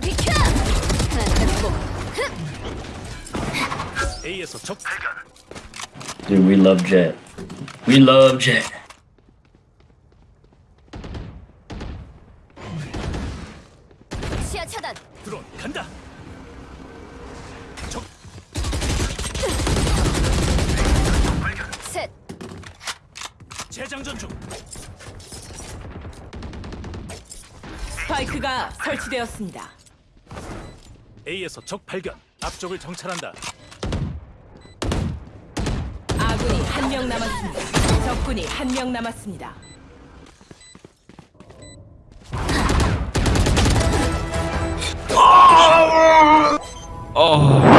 비켜! 적 Dude, we love Jett. We love Jett. 간다. 적. 스파이크가 설치되었습니다. A에서 적 발견. 앞쪽을 정찰한다. 아군이 한 명 남았습니다. 적군이 한 명 남았습니다. 어